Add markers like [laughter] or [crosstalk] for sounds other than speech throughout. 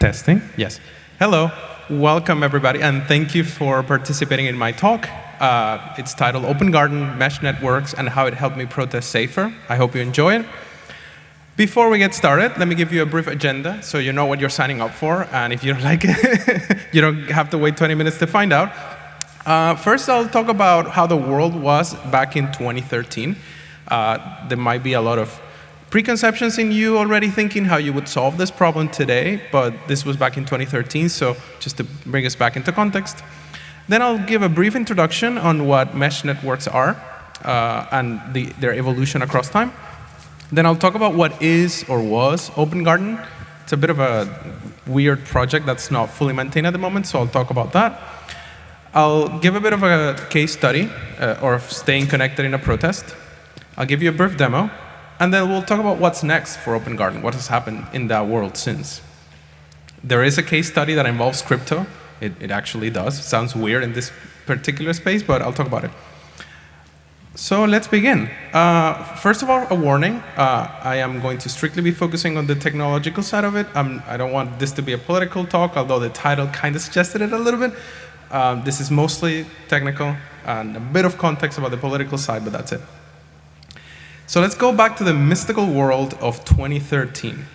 Testing, yes. Hello, welcome everybody, and thank you for participating in my talk. Uh, it's titled Open Garden, Mesh Networks, and How It Helped Me Protest Safer. I hope you enjoy it. Before we get started, let me give you a brief agenda so you know what you're signing up for, and if you don't [laughs] like it, [laughs] you don't have to wait 20 minutes to find out. Uh, first, I'll talk about how the world was back in 2013. Uh, there might be a lot of preconceptions in you already thinking how you would solve this problem today, but this was back in 2013, so just to bring us back into context. Then I'll give a brief introduction on what mesh networks are uh, and the, their evolution across time. Then I'll talk about what is or was Open Garden. It's a bit of a weird project that's not fully maintained at the moment, so I'll talk about that. I'll give a bit of a case study uh, or staying connected in a protest. I'll give you a brief demo, and then we'll talk about what's next for Open Garden, what has happened in that world since. There is a case study that involves crypto. It, it actually does. It sounds weird in this particular space, but I'll talk about it. So let's begin. Uh, first of all, a warning. Uh, I am going to strictly be focusing on the technological side of it. I'm, I do not want this to be a political talk, although the title kind of suggested it a little bit. Um, this is mostly technical and a bit of context about the political side, but that's it. So let's go back to the mystical world of 2013.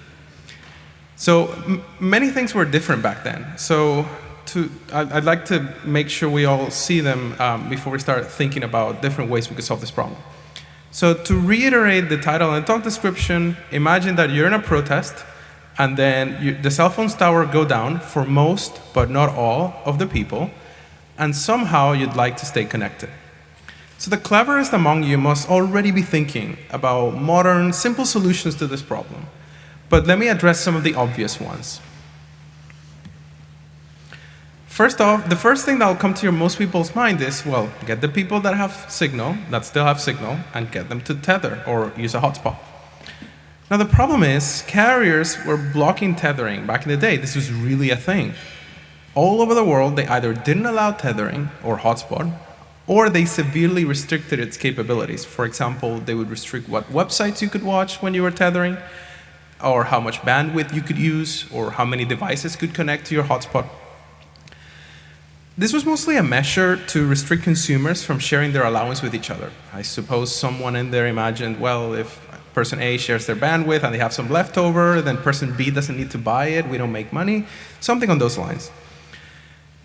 So many things were different back then. So to, I'd like to make sure we all see them um, before we start thinking about different ways we could solve this problem. So to reiterate the title and talk description, imagine that you're in a protest and then you, the cell phones tower go down for most, but not all, of the people, and somehow you'd like to stay connected. So the cleverest among you must already be thinking about modern, simple solutions to this problem. But let me address some of the obvious ones. First off, the first thing that will come to your most people's mind is, well, get the people that have signal, that still have signal, and get them to tether or use a hotspot. Now the problem is, carriers were blocking tethering back in the day. This was really a thing. All over the world, they either didn't allow tethering or hotspot, or they severely restricted its capabilities. For example, they would restrict what websites you could watch when you were tethering, or how much bandwidth you could use, or how many devices could connect to your hotspot. This was mostly a measure to restrict consumers from sharing their allowance with each other. I suppose someone in there imagined, well, if person A shares their bandwidth and they have some leftover, then person B doesn't need to buy it, we don't make money, something on those lines.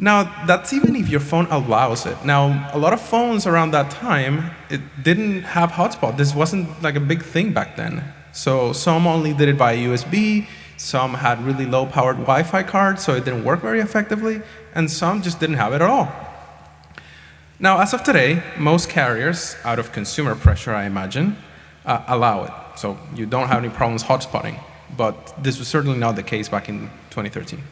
Now, that's even if your phone allows it. Now, a lot of phones around that time, it didn't have hotspot. This wasn't like a big thing back then. So some only did it by USB, some had really low-powered Wi-Fi cards, so it didn't work very effectively, and some just didn't have it at all. Now, as of today, most carriers, out of consumer pressure, I imagine, uh, allow it. So you don't have any problems hotspotting. But this was certainly not the case back in 2013.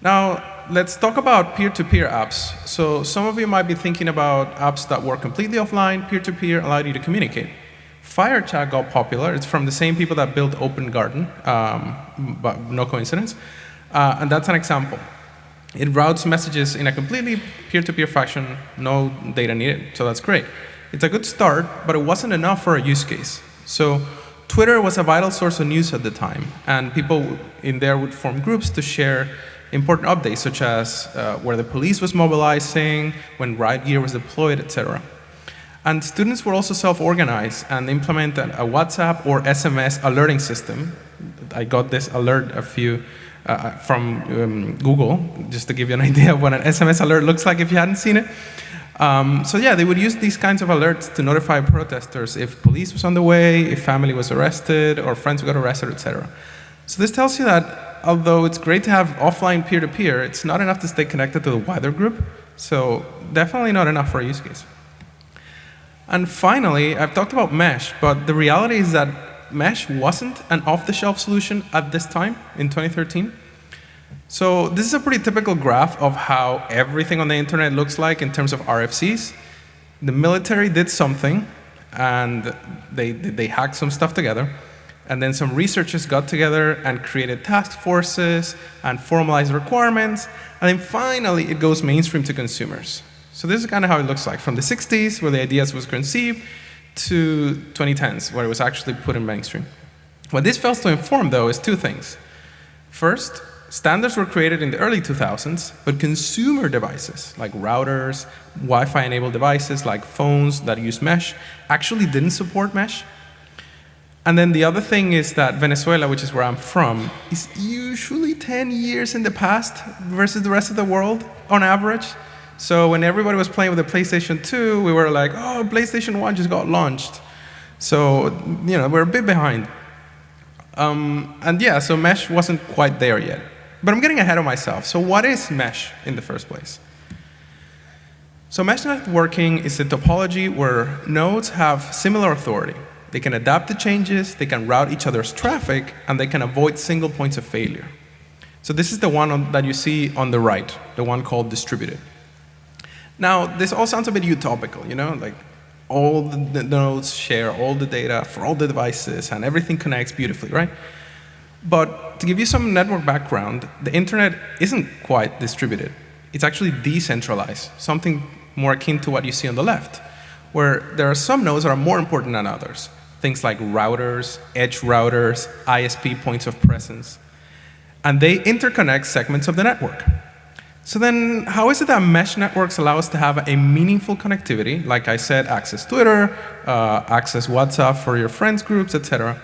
Now, let's talk about peer-to-peer -peer apps. So some of you might be thinking about apps that work completely offline, peer-to-peer, -peer, allowed you to communicate. FireChat got popular. It's from the same people that built Open Garden, um, but no coincidence. Uh, and that's an example. It routes messages in a completely peer-to-peer -peer fashion, no data needed, so that's great. It's a good start, but it wasn't enough for a use case. So Twitter was a vital source of news at the time, and people in there would form groups to share important updates, such as uh, where the police was mobilizing, when riot gear was deployed, etc. And students were also self-organized and implemented a WhatsApp or SMS alerting system. I got this alert a few uh, uh from um, Google, just to give you an [laughs] idea of what an SMS alert looks like if you hadn't seen it. Um, so yeah, they would use these kinds of alerts to notify protesters if police was on the way, if family was arrested, or friends got arrested, etc. So this tells you that although it's great to have offline peer-to-peer, -peer, it's not enough to stay connected to the wider group. So definitely not enough for a use case. And finally, I've talked about mesh, but the reality is that mesh wasn't an off-the-shelf solution at this time in 2013. So this is a pretty typical graph of how everything on the internet looks like in terms of RFCs. The military did something, and they, they hacked some stuff together. And then some researchers got together and created task forces and formalized requirements. And then finally, it goes mainstream to consumers. So this is kind of how it looks like, from the 60s, where the ideas was conceived, to 2010s, where it was actually put in mainstream. What this fails to inform, though, is two things. First, standards were created in the early 2000s, but consumer devices like routers, Wi-Fi enabled devices like phones that use mesh actually didn't support mesh. And then the other thing is that Venezuela, which is where I'm from, is usually 10 years in the past versus the rest of the world on average. So when everybody was playing with the PlayStation 2, we were like, oh, PlayStation 1 just got launched. So, you know, we're a bit behind. Um, and yeah, so mesh wasn't quite there yet. But I'm getting ahead of myself. So what is mesh in the first place? So mesh networking is a topology where nodes have similar authority. They can adapt to changes, they can route each other's traffic, and they can avoid single points of failure. So this is the one on, that you see on the right, the one called distributed. Now, this all sounds a bit utopical, you know, like all the nodes share all the data for all the devices and everything connects beautifully, right? But to give you some network background, the internet isn't quite distributed. It's actually decentralized, something more akin to what you see on the left, where there are some nodes that are more important than others things like routers, edge routers, ISP points of presence. And they interconnect segments of the network. So then how is it that mesh networks allow us to have a meaningful connectivity, like I said, access Twitter, uh, access WhatsApp for your friends groups, etc.,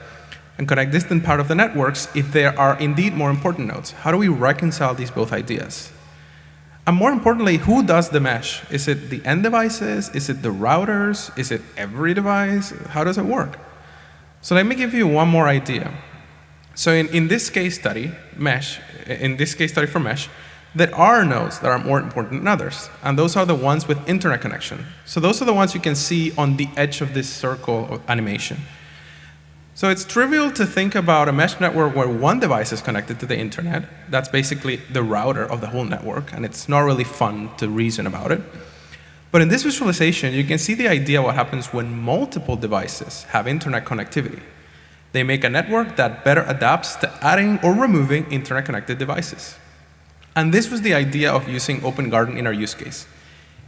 and connect distant part of the networks if there are indeed more important nodes? How do we reconcile these both ideas? And more importantly, who does the mesh? Is it the end devices? Is it the routers? Is it every device? How does it work? So let me give you one more idea. So in, in this case study, mesh, in this case study for mesh, there are nodes that are more important than others. And those are the ones with internet connection. So those are the ones you can see on the edge of this circle of animation. So it's trivial to think about a mesh network where one device is connected to the internet. That's basically the router of the whole network, and it's not really fun to reason about it. But in this visualization, you can see the idea what happens when multiple devices have internet connectivity. They make a network that better adapts to adding or removing internet-connected devices. And this was the idea of using Open Garden in our use case.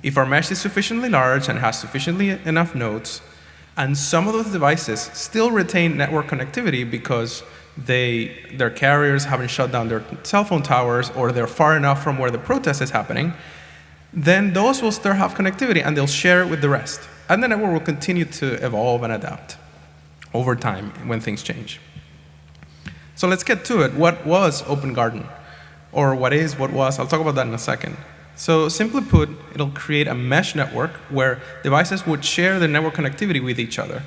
If our mesh is sufficiently large and has sufficiently enough nodes, and some of those devices still retain network connectivity because they, their carriers haven't shut down their cell phone towers or they're far enough from where the protest is happening, then those will still have connectivity and they'll share it with the rest. And the network will continue to evolve and adapt over time when things change. So let's get to it. What was Open Garden? Or what is, what was? I'll talk about that in a second. So simply put, it'll create a mesh network where devices would share their network connectivity with each other.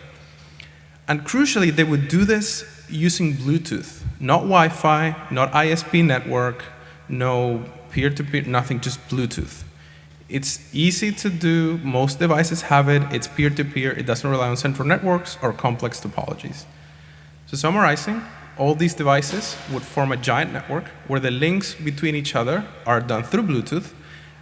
And crucially, they would do this using Bluetooth, not Wi-Fi, not ISP network, no peer-to-peer, -peer, nothing, just Bluetooth. It's easy to do. Most devices have it. It's peer-to-peer. -peer. It doesn't rely on central networks or complex topologies. So summarizing, all these devices would form a giant network where the links between each other are done through Bluetooth.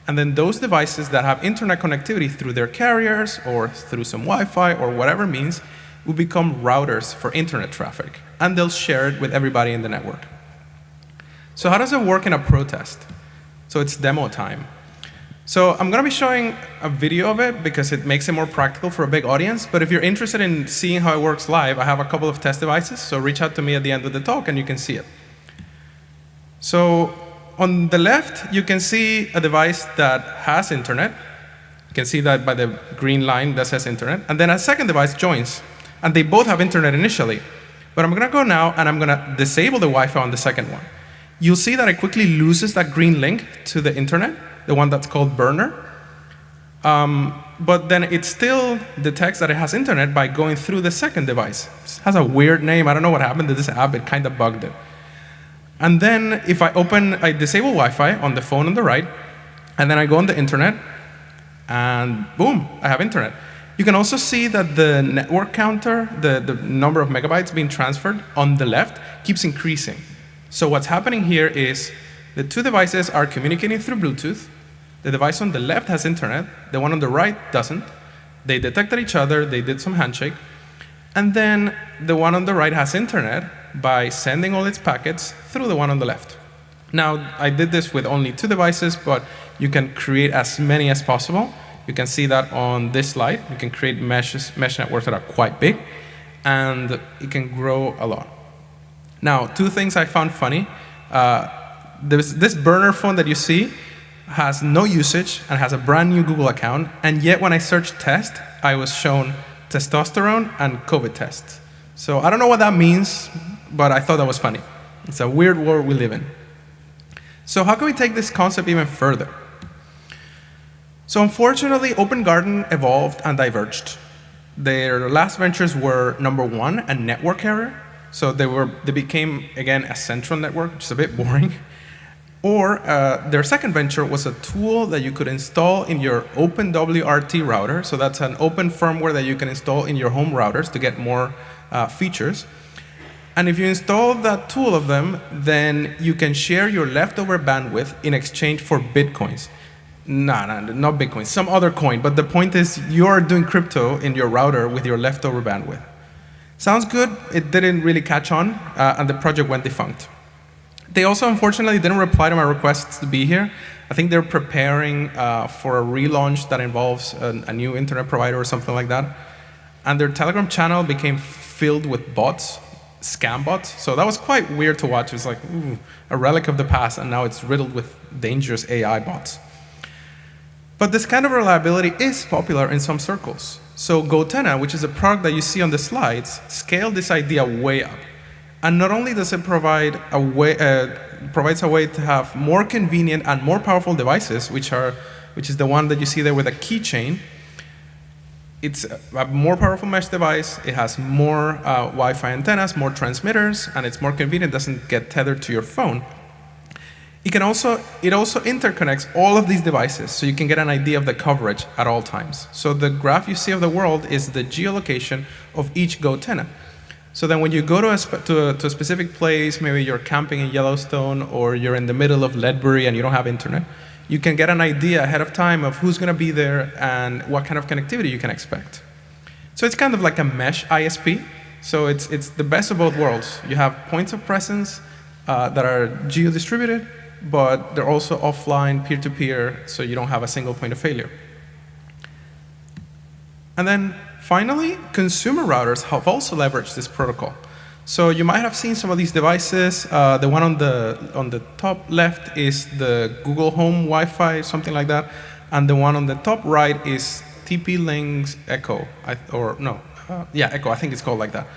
And then those devices that have internet connectivity through their carriers or through some Wi-Fi or whatever means will become routers for internet traffic. And they'll share it with everybody in the network. So how does it work in a protest? So it's demo time. So I'm going to be showing a video of it because it makes it more practical for a big audience. But if you're interested in seeing how it works live, I have a couple of test devices. So reach out to me at the end of the talk and you can see it. So on the left, you can see a device that has internet. You can see that by the green line that says internet. And then a second device joins. And they both have internet initially. But I'm going to go now and I'm going to disable the Wi-Fi on the second one. You'll see that it quickly loses that green link to the internet the one that's called Burner. Um, but then it still detects that it has internet by going through the second device. It has a weird name. I don't know what happened to this app. It kind of bugged it. And then if I open, I disable Wi-Fi on the phone on the right, and then I go on the internet, and boom, I have internet. You can also see that the network counter, the, the number of megabytes being transferred on the left, keeps increasing. So what's happening here is the two devices are communicating through Bluetooth. The device on the left has internet. The one on the right doesn't. They detected each other. They did some handshake. And then the one on the right has internet by sending all its packets through the one on the left. Now, I did this with only two devices, but you can create as many as possible. You can see that on this slide. You can create meshes, mesh networks that are quite big, and it can grow a lot. Now, two things I found funny Uh, this, this burner phone that you see has no usage and has a brand new Google account, and yet when I searched test, I was shown testosterone and COVID tests. So I don't know what that means, but I thought that was funny. It's a weird world we live in. So how can we take this concept even further? So unfortunately, Open Garden evolved and diverged. Their last ventures were number one, a network error. So they were they became again a central network, which is a bit boring. Or uh, their second venture was a tool that you could install in your OpenWRT router. So that's an open firmware that you can install in your home routers to get more uh, features. And if you install that tool of them, then you can share your leftover bandwidth in exchange for bitcoins. No, no, not bitcoin, some other coin. But the point is you're doing crypto in your router with your leftover bandwidth. Sounds good. It didn't really catch on, uh, and the project went defunct. They also, unfortunately, didn't reply to my requests to be here. I think they're preparing uh, for a relaunch that involves a, a, new internet provider or something like that. And their Telegram channel became filled with bots, scam bots. So that was quite weird to watch. It was like ooh, a relic of the past, and now it's riddled with dangerous AI bots. But this kind of reliability is popular in some circles. So Gotenna, which is a product that you see on the slides, scaled this idea way up. And not only does it provide a way, uh, provides a way to have more convenient and more powerful devices, which are, which is the one that you see there with a keychain. It's a more powerful mesh device. It has more uh, Wi-Fi antennas, more transmitters, and it's more convenient. It doesn't get tethered to your phone. It can also it also interconnects all of these devices, so you can get an idea of the coverage at all times. So the graph you see of the world is the geolocation of each Gotenna. So then when you go to a, to a, to a specific place, maybe you're camping in Yellowstone or you're in the middle of Ledbury and you don't have internet, you can get an idea ahead of time of who's going to be there and what kind of connectivity you can expect. So it's kind of like a mesh ISP. So it's, it's the best of both worlds. You have points of presence uh, that are geo-distributed, but they're also offline, peer-to-peer, -peer, so you don't have a single point of failure. And then Finally, consumer routers have also leveraged this protocol. So you might have seen some of these devices. Uh, the one on the, on the top left is the Google Home Wi-Fi, something like that. And the one on the top right is TP-Link's Echo, I, or no, uh, yeah, Echo, I think it's called like that.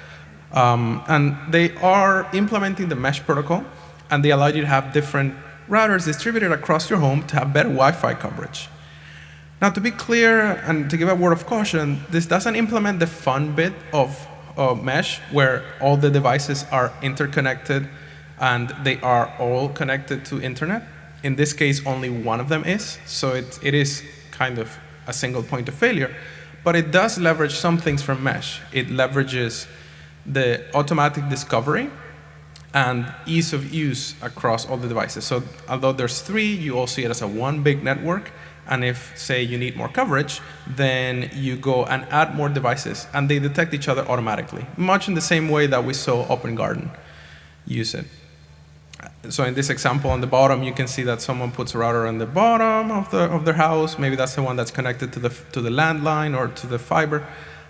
Um, and they are implementing the mesh protocol, and they allow you to have different routers distributed across your home to have better Wi-Fi coverage. Now, to be clear and to give a word of caution, this doesn't implement the fun bit of uh, mesh where all the devices are interconnected and they are all connected to internet. In this case, only one of them is, so it, it is kind of a single point of failure. But it does leverage some things from mesh. It leverages the automatic discovery and ease of use across all the devices. So although there's three, you all see it as a one big network, and if, say, you need more coverage, then you go and add more devices, and they detect each other automatically, much in the same way that we saw Open Garden use it. So in this example on the bottom, you can see that someone puts a router on the bottom of, the, of their house. Maybe that's the one that's connected to the, to the landline or to the fiber.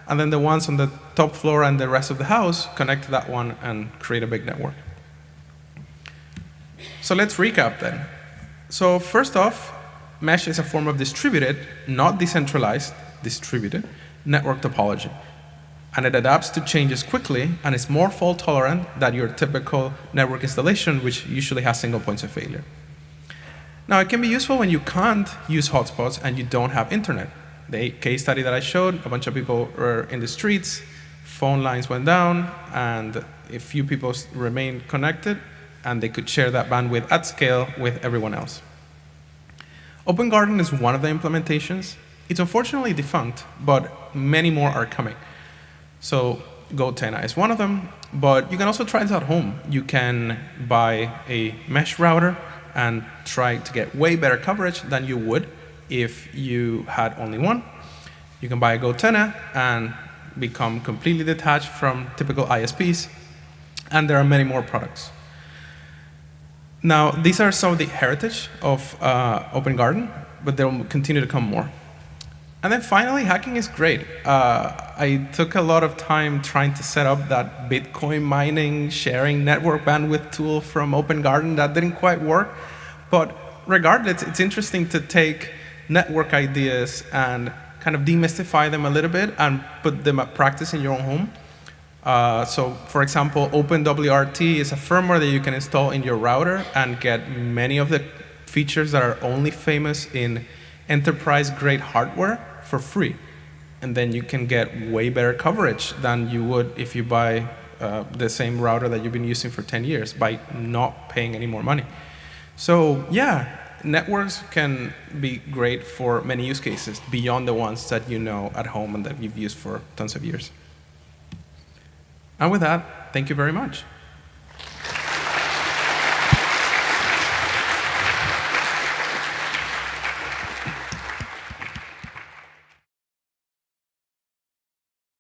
And then the ones on the top floor and the rest of the house connect to that one and create a big network. So let's recap then. So first off, mesh is a form of distributed, not decentralized, distributed network topology. And it adapts to changes quickly and is more fault tolerant than your typical network installation, which usually has single points of failure. Now, it can be useful when you can't use hotspots and you don't have internet. The case study that I showed, a bunch of people were in the streets, phone lines went down, and a few people remained connected, and they could share that bandwidth at scale with everyone else. Open Garden is one of the implementations. It's unfortunately defunct, but many more are coming. So Gotenna is one of them, but you can also try this at home. You can buy a mesh router and try to get way better coverage than you would if you had only one. You can buy a Gotenna and become completely detached from typical ISPs, and there are many more products. Now, these are some of the heritage of uh, Open Garden, but there will continue to come more. And then finally, hacking is great. Uh, I took a lot of time trying to set up that Bitcoin mining sharing network bandwidth tool from Open Garden. That didn't quite work. But regardless, it's interesting to take network ideas and kind of demystify them a little bit and put them at practice in your own home. Uh, so for example, OpenWRT is a firmware that you can install in your router and get many of the features that are only famous in enterprise-grade hardware for free. And then you can get way better coverage than you would if you buy uh, the same router that you've been using for 10 years by not paying any more money. So yeah, networks can be great for many use cases beyond the ones that you know at home and that you've used for tons of years. And with that, thank you very much.